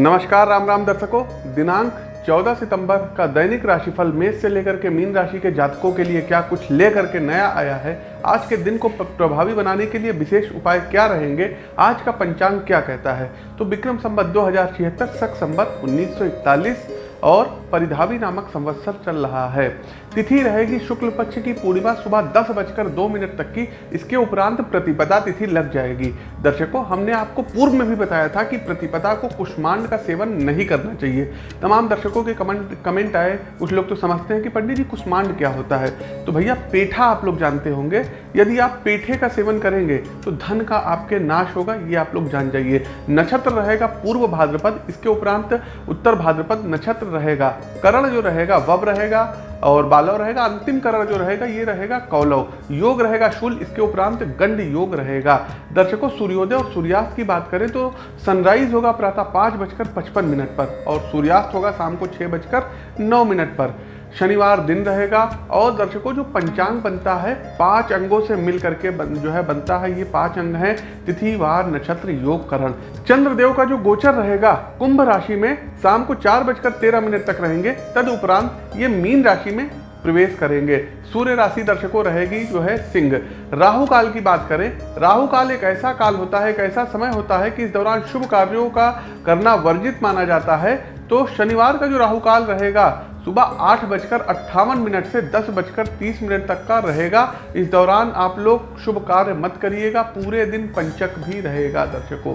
नमस्कार राम राम दर्शकों। दिनांक 14 सितंबर का दैनिक राशिफल मेष से लेकर के मीन राशि के जातकों के लिए क्या कुछ लेकर के नया आया है? आज के दिन को प्रभावी बनाने के लिए विशेष उपाय क्या रहेंगे? आज का पंचांग क्या कहता है? तो विक्रम संबत दो हज़ार छिहत्तर, सख संबत उन्नीस और परिधावी नामक संवत्सर चल रहा है। तिथि रहेगी शुक्ल पक्ष की पूर्णिमा सुबह दस बजकर दो मिनट तक की। इसके उपरांत प्रतिपदा तिथि लग जाएगी। दर्शकों, हमने आपको पूर्व में भी बताया था कि प्रतिपदा को कुष्मांड का सेवन नहीं करना चाहिए। तमाम दर्शकों के कमेंट कमेंट आए। कुछ लोग तो समझते हैं कि पंडित जी, कुष्मांड क्या होता है? तो भैया, पेठा आप लोग जानते होंगे। यदि आप पेठे का सेवन करेंगे तो धन का आपके नाश होगा, ये आप लोग जान जाइए। नक्षत्र रहेगा पूर्व भाद्रपद, इसके उपरांत उत्तर भाद्रपद नक्षत्र रहेगा। करण जो रहेगा, वब रहेगा और बालव रहेगा, अंतिम करण जो रहेगा, ये रहेगा कौलव। योग रहेगा शूल, इसके उपरांत गंड योग रहेगा। दर्शकों, सूर्योदय और सूर्यास्त की बात करें तो सनराइज होगा प्रातः पाँच बजकर पचपन मिनट पर और सूर्यास्त होगा शाम को छः बजकर नौ मिनट पर। शनिवार दिन रहेगा और दर्शकों जो पंचांग बनता है पाँच अंगों से मिल करके बन, जो है बनता है ये पाँच अंग हैं तिथि वार नक्षत्र योग करण। चंद्रदेव का जो गोचर रहेगा कुंभ राशि में शाम को चार बजकर तेरह मिनट तक रहेंगे तद उपरांत ये मीन राशि में प्रवेश करेंगे। सूर्य राशि दर्शकों रहेगी जो है सिंह। राहु काल की बात करें राहु काल एक ऐसा काल होता है एक ऐसा समय होता है कि इस दौरान शुभ कार्यों का करना वर्जित माना जाता है। तो शनिवार का जो राहु काल रहेगा सुबह आठ बजकर अट्ठावन मिनट से दस बजकर तीस मिनट तक का रहेगा। इस दौरान आप लोग शुभ कार्य मत करिएगा, पूरे दिन पंचक भी रहेगा दर्शकों।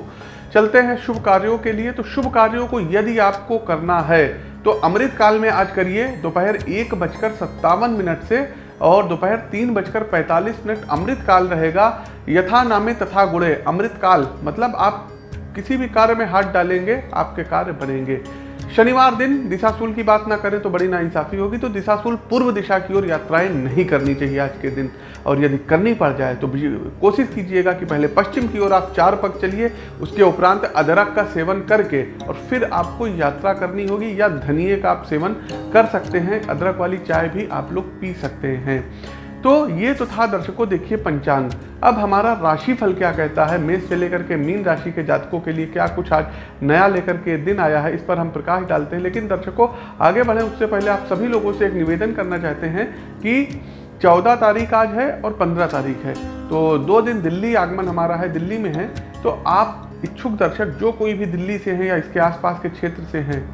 चलते हैं शुभ कार्यों के लिए। तो शुभ कार्यों को यदि आपको करना है तो अमृत काल में आज करिए। दोपहर एक बजकर सत्तावन मिनट से और दोपहर तीन बजकर पैंतालीस मिनट अमृत काल रहेगा। यथा नामे तथा गुणे। अमृत काल मतलब आप किसी भी कार्य में हाथ डालेंगे, आपके कार्य बनेंगे। शनिवार दिन दिशाशूल की बात ना करें तो बड़ी नाइंसाफ़ी होगी। तो दिशाशूल पूर्व दिशा की ओर यात्राएँ नहीं करनी चाहिए आज के दिन। और यदि करनी पड़ जाए तो कोशिश कीजिएगा कि पहले पश्चिम की ओर आप चार पग चलिए, उसके उपरांत अदरक का सेवन करके और फिर आपको यात्रा करनी होगी या धनिए का आप सेवन कर सकते हैं। अदरक वाली चाय भी आप लोग पी सकते हैं। तो ये तो था दर्शकों, देखिए पंचांग। अब हमारा राशिफल क्या कहता है? मेष से लेकर के मीन राशि के जातकों के लिए क्या कुछ आज नया लेकर के दिन आया है? इस पर हम प्रकाश डालते हैं। लेकिन दर्शकों, आगे बढ़े। उससे पहले आप सभी लोगों से एक निवेदन करना चाहते हैं कि चौदह तारीख आज है और पंद्रह तारीख है। तो दो दिन दिल्ली आगमन हमारा है, दिल्ली में है। तो आप इच्छुक दर्शक, जो कोई भी दिल्ली से हैं या इसके आसपास के क्षेत्र से हैं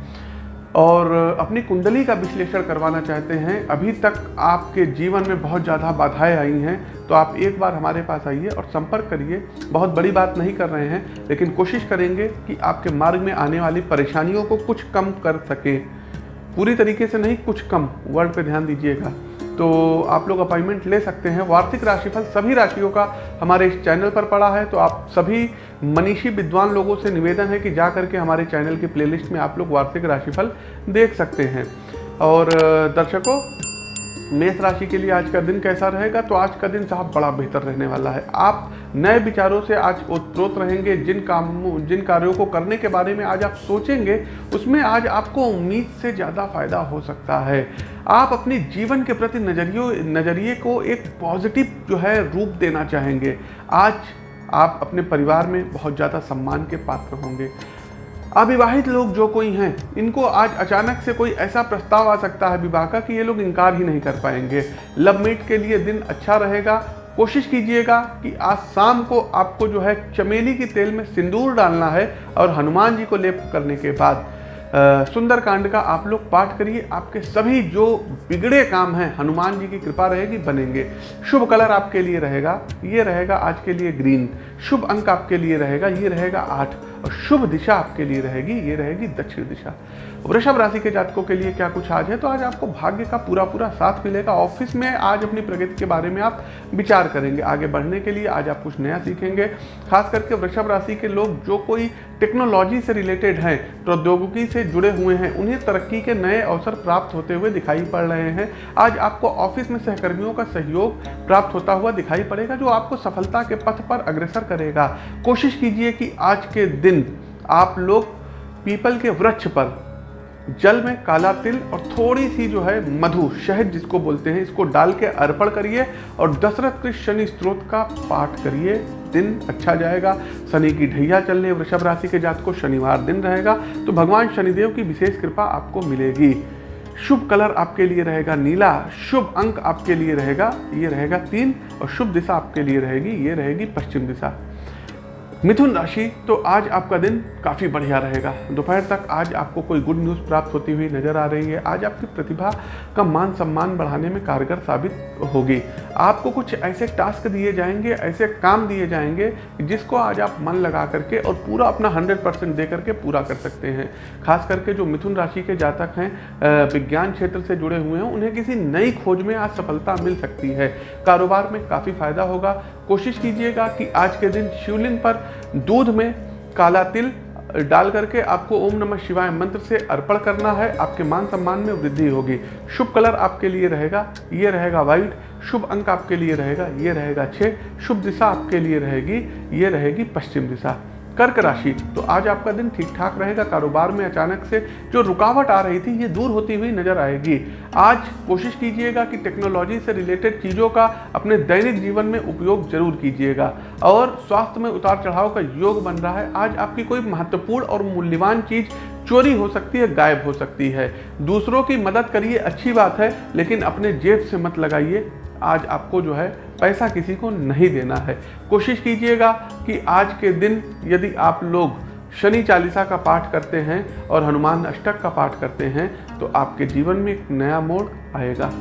और अपनी कुंडली का विश्लेषण करवाना चाहते हैं। अभी तक आपके जीवन में बहुत ज़्यादा बाधाएँ आई हैं तो आप एक बार हमारे पास आइए और संपर्क करिए। बहुत बड़ी बात नहीं कर रहे हैं, लेकिन कोशिश करेंगे कि आपके मार्ग में आने वाली परेशानियों को कुछ कम कर सकें। पूरी तरीके से नहीं, कुछ कम। वर्ड पर ध्यान दीजिएगा। तो आप लोग अपॉइंटमेंट ले सकते हैं। वार्षिक राशिफल सभी राशियों का हमारे इस चैनल पर पड़ा है। तो आप सभी मनीषी विद्वान लोगों से निवेदन है कि जा करके हमारे चैनल की प्लेलिस्ट में आप लोग वार्षिक राशिफल देख सकते हैं। और दर्शकों मेष राशि के लिए आज का दिन कैसा रहेगा? तो आज का दिन साहब बड़ा बेहतर रहने वाला है। आप नए विचारों से आज उत्प्रोत रहेंगे। जिन कामों, जिन कार्यों को करने के बारे में आज आप सोचेंगे, उसमें आज आपको उम्मीद से ज़्यादा फ़ायदा हो सकता है। आप अपने जीवन के प्रति नजरियों, नज़रिए को एक पॉजिटिव जो है रूप देना चाहेंगे। आज आप अपने परिवार में बहुत ज़्यादा सम्मान के पात्र होंगे। अविवाहित लोग जो कोई हैं, इनको आज अचानक से कोई ऐसा प्रस्ताव आ सकता है विवाह का कि ये लोग इनकार ही नहीं कर पाएँगे। लव मीट के लिए दिन अच्छा रहेगा। कोशिश कीजिएगा कि आज शाम को आपको जो है चमेली के तेल में सिंदूर डालना है और हनुमान जी को लेप करने के बाद सुंदरकांड का आप लोग पाठ करिए। आपके सभी जो बिगड़े काम हैं, हनुमान जी की कृपा रहेगी, बनेंगे। शुभ कलर आपके लिए रहेगा। ये रहेगा आज के लिए ग्रीन। शुभ अंक आपके लिए रहेगा। ये रहेगा आठ। और शुभ दिशा आपके लिए रहेगी, ये रहेगी दक्षिण दिशा। वृषभ राशि के जातकों के लिए क्या कुछ आज है? तो आज आपको भाग्य का पूरा पूरा साथ मिलेगा। ऑफ़िस में आज अपनी प्रगति के बारे में आप विचार करेंगे। आगे बढ़ने के लिए आज आप कुछ नया सीखेंगे। खास करके वृषभ राशि के लोग जो कोई टेक्नोलॉजी से रिलेटेड हैं, प्रौद्योगिकी से जुड़े हुए हैं, उन्हें तरक्की के नए अवसर प्राप्त होते हुए दिखाई पड़ रहे हैं। आज आपको ऑफ़िस में सहकर्मियों का सहयोग प्राप्त होता हुआ दिखाई पड़ेगा, जो आपको सफलता के पथ पर अग्रसर करेगा। कोशिश कीजिए कि आज के दिन आप लोग पीपल के वृक्ष पर, जल में काला तिल और थोड़ी सी जो है मधु, शहद जिसको बोलते हैं, इसको डाल के अर्पण करिए और दशरथ कृष्ण शनि स्त्रोत का पाठ करिए। दिन अच्छा जाएगा। शनि की ढैया चलने, वृषभ राशि के जात को शनिवार दिन रहेगा। तो भगवान शनिदेव की विशेष कृपा आपको मिलेगी। शुभ कलर आपके लिए रहेगा नीला, शुभ अंक आपके लिए रहेगा, ये रहेगा तीन और शुभ दिशा आपके लिए रहेगी, ये रहेगी पश्चिम दिशा। मिथुन राशि तो आज आपका दिन काफ़ी बढ़िया रहेगा। दोपहर तक आज आपको कोई गुड न्यूज़ प्राप्त होती हुई नज़र आ रही है। आज आपकी प्रतिभा का मान सम्मान बढ़ाने में कारगर साबित होगी। आपको कुछ ऐसे टास्क दिए जाएँगे, ऐसे काम दिए जाएँगे, जिसको आज आप मन लगा करके और पूरा अपना हंड्रेड परसेंट दे करके पूरा कर सकते हैं। खास करके जो मिथुन राशि के जातक हैं विज्ञान क्षेत्र से जुड़े हुए हैं, उन्हें किसी नई खोज में आज सफलता मिल सकती है। कारोबार में काफ़ी फ़ायदा होगा। कोशिश कीजिएगा कि आज के दिन शिवलिंग पर दूध में काला तिल डाल करके आपको ओम नमः शिवाय मंत्र से अर्पण करना है। आपके मान सम्मान में वृद्धि होगी। शुभ कलर आपके लिए रहेगा, ये रहेगा व्हाइट। शुभ अंक आपके लिए रहेगा, ये रहेगा छः शुभ दिशा आपके लिए रहेगी, ये रहेगी पश्चिम दिशा। कर्क राशि। तो आज आपका दिन ठीक ठाक रहेगा, कारोबार में अचानक से जो रुकावट आ रही थी, ये दूर होती हुई नज़र आएगी। आज कोशिश कीजिएगा कि टेक्नोलॉजी से रिलेटेड चीज़ों का अपने दैनिक जीवन में उपयोग ज़रूर कीजिएगा। और स्वास्थ्य में उतार चढ़ाव का योग बन रहा है। आज आपकी कोई महत्वपूर्ण और मूल्यवान चीज़ चोरी हो सकती है, गायब हो सकती है। दूसरों की मदद करिए, अच्छी बात है, लेकिन अपने जेब से मत लगाइए। आज आपको जो है पैसा किसी को नहीं देना है। कोशिश कीजिएगा कि आज के दिन यदि आप लोग शनि चालीसा का पाठ करते हैं और हनुमान अष्टक का पाठ करते हैं तो आपके जीवन में एक नया मोड़ आएगा।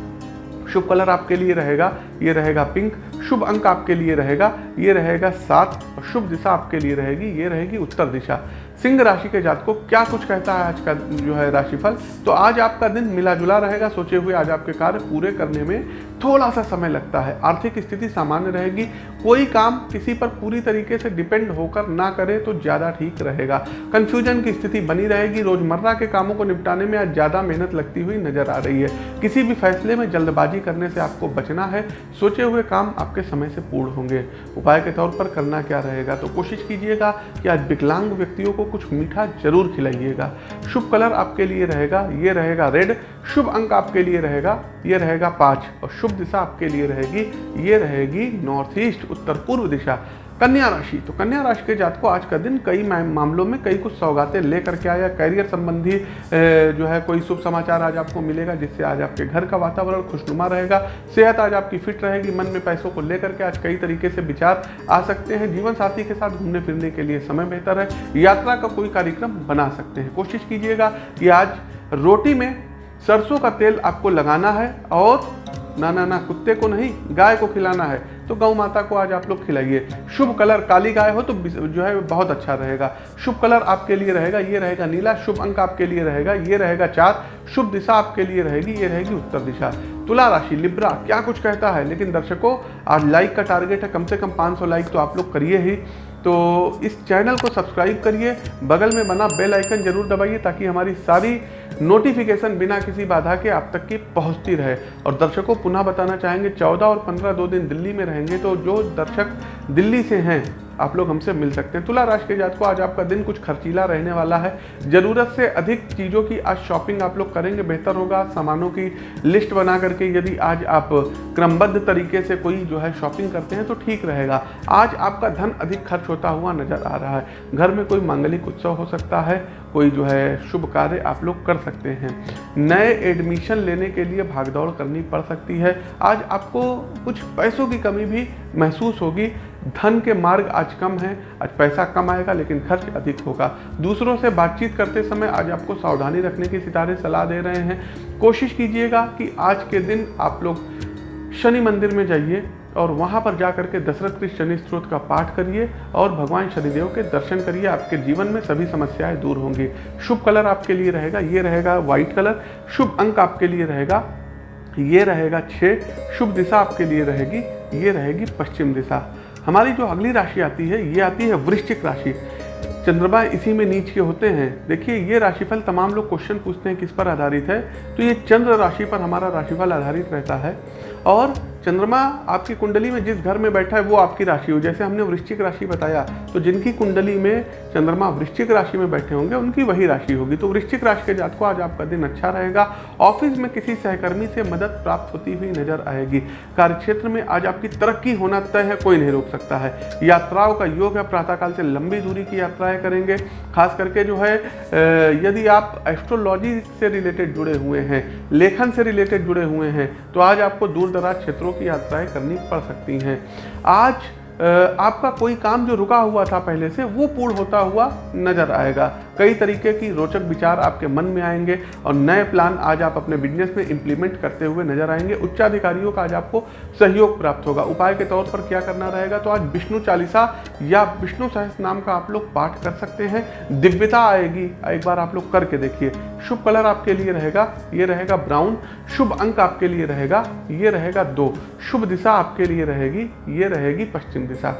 शुभ कलर आपके लिए रहेगा, ये रहेगा पिंक, शुभ अंक आपके लिए रहेगा, ये रहेगा सात, और शुभ दिशा आपके लिए रहेगी, ये रहेगी उत्तर दिशा। सिंह राशि के जात को क्या कुछ कहता है आज का जो है राशिफल? तो आज आपका दिन मिला जुला रहेगा, सोचे हुए आज आपके कार्य पूरे करने में थोड़ा सा समय लगता है। आर्थिक स्थिति सामान्य रहेगी। कोई काम किसी पर पूरी तरीके से डिपेंड होकर ना करे तो ज़्यादा ठीक रहेगा। कंफ्यूजन की स्थिति बनी रहेगी। रोज़मर्रा के कामों को निपटाने में आज ज़्यादा मेहनत लगती हुई नज़र आ रही है। किसी भी फैसले में जल्दबाजी करने से आपको बचना है। सोचे हुए काम आपके समय से पूर्ण होंगे। उपाय के तौर पर करना क्या रहेगा? तो कोशिश कीजिएगा कि आज विकलांग व्यक्तियों को कुछ मीठा ज़रूर खिलाइएगा। शुभ कलर आपके लिए रहेगा। ये रहेगा रेड। शुभ अंक आपके लिए रहेगा, ये रहेगा पाँच, और शुभ दिशा आपके लिए रहेगी, ये रहेगी नॉर्थ ईस्ट उत्तर पूर्व दिशा, कन्या राशि। तो कन्या राशि के जात को आज का दिन कई मामलों में कई कुछ सौगातें लेकर के आया। कैरियर संबंधी जो है, कोई शुभ समाचार आज आपको मिलेगा, जिससे आज आपके घर का वातावरण खुशनुमा रहेगा। सेहत आज आपकी फिट रहेगी, मन में पैसों को लेकर के आज कई तरीके से विचार आ सकते हैं। जीवन साथी के साथ घूमने फिरने के लिए समय बेहतर है। यात्रा का कोई कार्यक्रम बना सकते हैं। कोशिश कीजिएगा कि आज रोटी में सरसों का तेल आपको लगाना है और ना ना ना, कुत्ते को नहीं, गाय को खिलाना है। तो गौ माता को आज आप लोग खिलाइए। शुभ कलर काली गाय हो तो जो है बहुत अच्छा रहेगा। शुभ कलर आपके लिए रहेगा, ये रहेगा नीला। शुभ अंक आपके लिए रहेगा, ये रहेगा चार। शुभ दिशा आपके लिए रहेगी, ये रहेगी उत्तर दिशा। तुला राशि, लिब्रा, क्या कुछ कहता है? लेकिन दर्शकों, आज लाइक का टारगेट है, कम से कम 500 लाइक तो आप लोग करिए ही। तो इस चैनल को सब्सक्राइब करिए, बगल में बना बेल आइकन ज़रूर दबाइए ताकि हमारी सारी नोटिफिकेशन बिना किसी बाधा के आप तक की पहुँचती रहे। और दर्शकों, पुनः बताना चाहेंगे, चौदह और पंद्रह दो दिन दिल्ली में रहेंगे तो जो दर्शक दिल्ली से हैं आप लोग हमसे मिल सकते हैं। तुला राशि के जात को आज आपका दिन कुछ खर्चीला रहने वाला है। ज़रूरत से अधिक चीज़ों की आज शॉपिंग आप लोग करेंगे, बेहतर होगा। सामानों की लिस्ट बना करके यदि आज आप क्रमबद्ध तरीके से कोई जो है शॉपिंग करते हैं तो ठीक रहेगा। आज आपका धन अधिक खर्च होता हुआ नज़र आ रहा है। घर में कोई मांगलिक उत्सव हो सकता है, कोई जो है शुभ कार्य आप लोग कर सकते हैं। नए एडमिशन लेने के लिए भागदौड़ करनी पड़ सकती है। आज आपको कुछ पैसों की कमी भी महसूस होगी। धन के मार्ग आज कम है, आज पैसा कम आएगा, लेकिन खर्च अधिक होगा। दूसरों से बातचीत करते समय आज आपको सावधानी रखने की सितारे सलाह दे रहे हैं। कोशिश कीजिएगा कि आज के दिन आप लोग शनि मंदिर में जाइए और वहाँ पर जा करके दशरथ के शनि स्त्रोत का पाठ करिए और भगवान शनिदेव के दर्शन करिए। आपके जीवन में सभी समस्याएँ दूर होंगी। शुभ कलर आपके लिए रहेगा, ये रहेगा व्हाइट कलर। शुभ अंक आपके लिए रहेगा, ये रहेगा छः शुभ दिशा आपके लिए रहेगी, ये रहेगी पश्चिम दिशा। हमारी जो अगली राशि आती है, ये आती है वृश्चिक राशि। चंद्रमा इसी में नीच के होते हैं। देखिए, ये राशिफल तमाम लोग क्वेश्चन पूछते हैं किस पर आधारित है। तो ये चंद्र राशि पर हमारा राशिफल आधारित रहता है। और चंद्रमा आपकी कुंडली में जिस घर में बैठा है, वो आपकी राशि हो। जैसे हमने वृश्चिक राशि बताया तो जिनकी कुंडली में चंद्रमा वृश्चिक राशि में बैठे होंगे, उनकी वही राशि होगी। तो वृश्चिक राशि के जात को आज आपका दिन अच्छा रहेगा। ऑफ़िस में किसी सहकर्मी से मदद प्राप्त होती हुई नज़र आएगी। कार्यक्षेत्र में आज आपकी तरक्की होना तय है, कोई नहीं रोक सकता है। यात्राओं का योग है, प्रातःकाल से लंबी दूरी की यात्राएँ करेंगे। खास करके जो है यदि आप एस्ट्रोलॉजी से रिलेटेड जुड़े हुए हैं, लेखन से रिलेटेड जुड़े हुए हैं तो आज आपको दूर दराज क्षेत्रों की यात्राएँ करनी पड़ सकती हैं। आज आपका कोई काम जो रुका हुआ था पहले से, वो पूर्ण होता हुआ नज़र आएगा। कई तरीके की रोचक विचार आपके मन में आएँगे और नए प्लान आज आप अपने बिज़नेस में इंप्लीमेंट करते हुए नज़र आएँगे। उच्चाधिकारियों का आज आपको सहयोग प्राप्त होगा। उपाय के तौर पर क्या करना रहेगा? तो आज विष्णु चालीसा या विष्णु सहस नाम का आप लोग पाठ कर सकते हैं। दिव्यता आएगी। एक बार आप लोग करके देखिए। शुभ कलर आपके लिए रहेगा। ये रहेगा ब्राउन शुभ अंक आपके लिए रहेगा। ये रहेगा दो। शुभ दिशा आपके लिए रहेगी। ये रहेगी पश्चिम दिशा।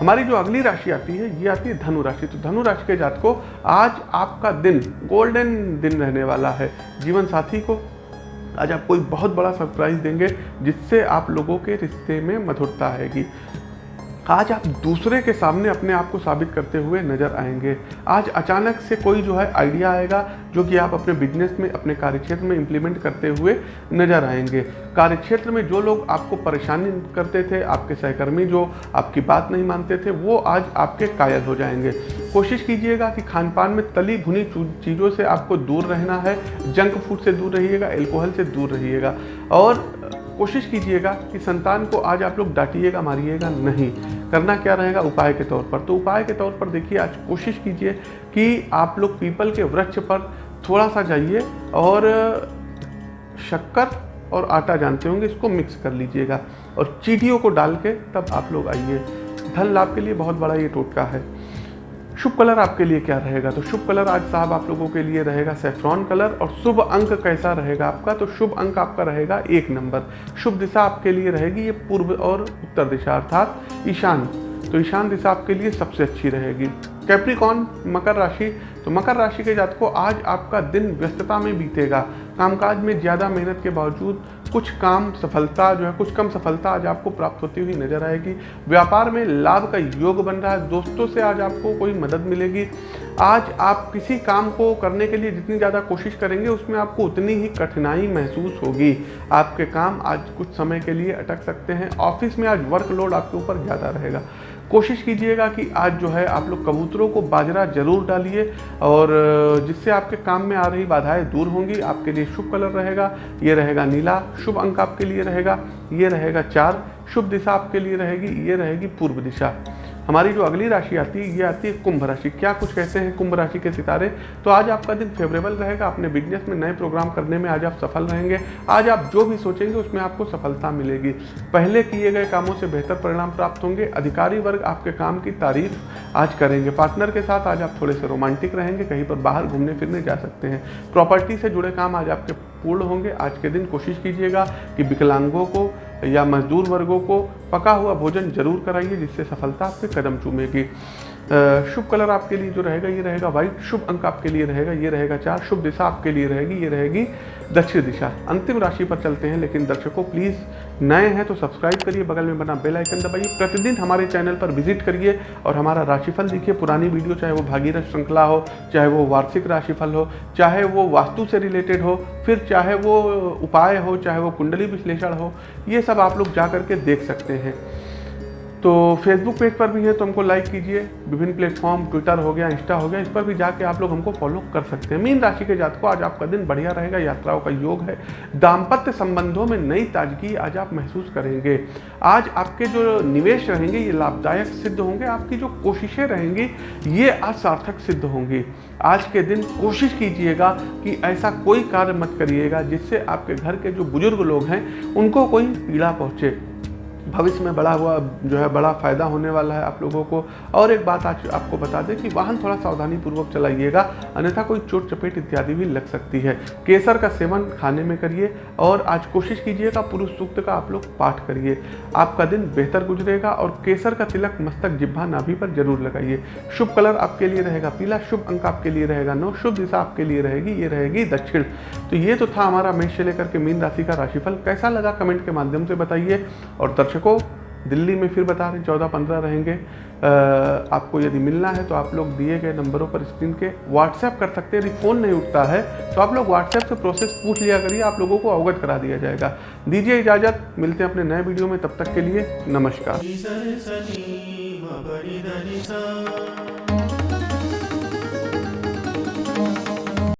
हमारी जो अगली राशि आती है, ये आती है धनु राशि। तो धनु राशि के जात को आज आपका दिन गोल्डन दिन रहने वाला है जीवन साथी को। आज आप कोई बहुत बड़ा सरप्राइज़ देंगे, जिससे आप लोगों के रिश्ते में मधुरता आएगी। आज आप दूसरे के सामने अपने आप को साबित करते हुए नज़र आएँगे। आज अचानक से कोई जो है आइडिया आएगा, जो कि आप अपने बिज़नेस में, अपने कार्यक्षेत्र में इंप्लीमेंट करते हुए नज़र आएँगे। कार्यक्षेत्र में जो लोग आपको परेशानी करते थे, आपके सहकर्मी जो आपकी बात नहीं मानते थे, वो आज आपके कायल हो जाएँगे। कोशिश कीजिएगा कि खान पान में तली भुनी चीज़ों से आपको दूर रहना है। जंक फ़ूड से दूर रहिएगा एल्कोहल से दूर रहिएगा। और कोशिश कीजिएगा कि संतान को आज आप लोग डांटिएगा, मारिएगा नहीं। करना क्या रहेगा? उपाय के तौर पर। तो उपाय के तौर पर देखिए, आज कोशिश कीजिए कि आप लोग पीपल के वृक्ष पर थोड़ा सा जाइए और शक्कर और आटा जानते होंगे, इसको मिक्स कर लीजिएगा। और चीटियों को डाल के तब आप लोग आइए। धन लाभ के लिए बहुत बड़ा ये टोटका है। शुभ कलर आपके लिए क्या रहेगा? तो शुभ कलर आज साहब आप लोगों के लिए रहेगा सेफ्रॉन कलर और शुभ अंक कैसा रहेगा आपका? तो शुभ अंक आपका रहेगा एक नंबर। शुभ दिशा आपके लिए रहेगी ये पूर्व और उत्तर दिशा, अर्थात ईशान। तो ईशान दिशा आपके लिए सबसे अच्छी रहेगी। कैप्रिकॉन मकर राशि। तो मकर राशि के जातकों, आज आपका दिन व्यस्तता में बीतेगा। कामकाज में ज़्यादा मेहनत के बावजूद कुछ काम सफलता जो है, कुछ कम सफलता आज आपको प्राप्त होती हुई नज़र आएगी। व्यापार में लाभ का योग बन रहा है। दोस्तों से आज आपको कोई मदद मिलेगी। आज आप किसी काम को करने के लिए जितनी ज़्यादा कोशिश करेंगे, उसमें आपको उतनी ही कठिनाई महसूस होगी। आपके काम आज कुछ समय के लिए अटक सकते हैं। ऑफ़िस में आज वर्कलोड आपके ऊपर ज़्यादा रहेगा। कोशिश कीजिएगा कि आज जो है आप लोग कबूतरों को बाजरा ज़रूर डालिए और जिससे आपके काम में आ रही बाधाएँ दूर होंगी, आपके लिए शुभ कलर रहेगा, ये रहेगा नीला, शुभ अंक आपके लिए रहेगा, ये रहेगा चार, शुभ दिशा आपके लिए रहेगी, ये रहेगी पूर्व दिशा। हमारी जो अगली राशि आती है, ये आती है कुंभ राशि। क्या कुछ कहते हैं कुंभ राशि के सितारे? तो आज आपका दिन फेवरेबल रहेगा, अपने बिज़नेस में नए प्रोग्राम करने में आज आप सफल रहेंगे। आज आप जो भी सोचेंगे, उसमें आपको सफलता मिलेगी। पहले किए गए कामों से बेहतर परिणाम प्राप्त होंगे। अधिकारी वर्ग आपके काम की तारीफ़ आज करेंगे। पार्टनर के साथ आज आप थोड़े से रोमांटिक रहेंगे, कहीं पर बाहर घूमने फिरने जा सकते हैं। प्रॉपर्टी से जुड़े काम आज आपके पूर्ण होंगे। आज के दिन कोशिश कीजिएगा कि विकलांगों को या मजदूर वर्गों को पका हुआ भोजन ज़रूर कराइए, जिससे सफलता आपके कदम चूमेगी। शुभ कलर आपके लिए जो रहेगा, ये रहेगा व्हाइट शुभ अंक आपके लिए रहेगा, ये रहेगा चार, शुभ दिशा आपके लिए रहेगी, ये रहेगी दक्षिण दिशा। अंतिम राशि पर चलते हैं, लेकिन दर्शकों प्लीज़ नए हैं तो सब्सक्राइब करिए, बगल में बना बेल आइकन दबाइए, प्रतिदिन हमारे चैनल पर विज़िट करिए और हमारा राशिफल देखिए, पुरानी वीडियो चाहे वो भागीरथ श्रृंखला हो, चाहे वो वार्षिक राशिफल हो, चाहे वो वास्तु से रिलेटेड हो, फिर चाहे वो उपाय हो, चाहे वो कुंडली विश्लेषण हो, ये सब आप लोग जा करके देख सकते हैं। तो फेसबुक पेज पर भी है तो हमको लाइक कीजिए। विभिन्न प्लेटफॉर्म ट्विटर हो गया इंस्टा हो गया, इस पर भी जाके आप लोग हमको फॉलो कर सकते हैं। मीन राशि के जात को आज आपका दिन बढ़िया रहेगा, यात्राओं का योग है। दाम्पत्य संबंधों में नई ताजगी आज आप महसूस करेंगे। आज आपके जो निवेश रहेंगे, ये लाभदायक सिद्ध होंगे। आपकी जो कोशिशें रहेंगी, ये आज सार्थक सिद्ध होंगी। आज के दिन कोशिश कीजिएगा कि ऐसा कोई कार्य मत करिएगा जिससे आपके घर के जो बुज़ुर्ग लोग हैं, उनको कोई पीड़ा पहुँचे। भविष्य में बड़ा हुआ, जो है बड़ा फ़ायदा होने वाला है आप लोगों को। और एक बात आज आपको बता दें कि वाहन थोड़ा सावधानी पूर्वक चलाइएगा, अन्यथा कोई चोट, चपेट इत्यादि भी लग सकती है। केसर का सेवन खाने में करिए और आज कोशिश कीजिएगा पुरुष सूक्त का आप लोग पाठ करिए। आपका दिन बेहतर गुजरेगा और केसर का तिलक, मस्तक जिब्भा नाभि पर ज़रूर लगाइए। शुभ कलर आपके लिए रहेगा पीला, शुभ अंक आपके लिए रहेगा नौ, शुभ दिशा आपके लिए रहेगी, ये रहेगी दक्षिण। तो ये तो था हमारा मेष से लेकर के मीन राशि का राशिफल। कैसा लगा कमेंट के माध्यम से बताइए और दर्शकों, दिल्ली में फिर बता रहे हैं चौदह पंद्रह रहेंगे आपको यदि मिलना है तो आप लोग दिए गए नंबरों पर स्क्रीन के व्हाट्सएप कर सकते हैं। यदि फ़ोन नहीं उठता है तो आप लोग व्हाट्सएप से प्रोसेस पूछ लिया करिए, आप लोगों को अवगत करा दिया जाएगा। दीजिए इजाज़त, मिलते हैं अपने नए वीडियो में, तब तक के लिए नमस्कार।